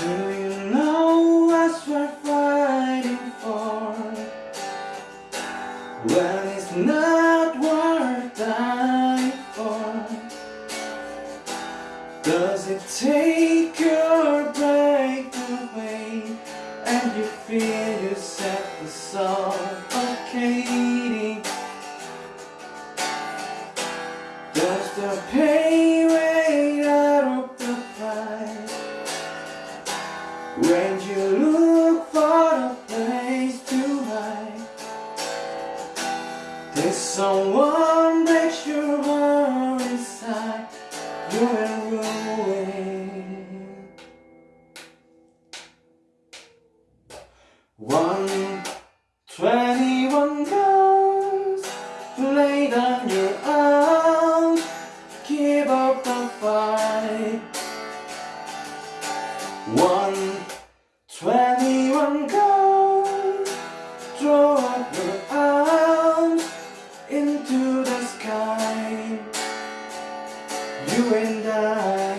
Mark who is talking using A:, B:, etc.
A: Do you know what we're fighting for? It's not worth dying for Does it take your breath away And you feel yourself suffocating Does the pain When you look for a place to hide Did someone breaks your heart inside You're in ruin One twenty-one guns laid on your arms Keep up the fight. One Throw up your arms into the sky. You and I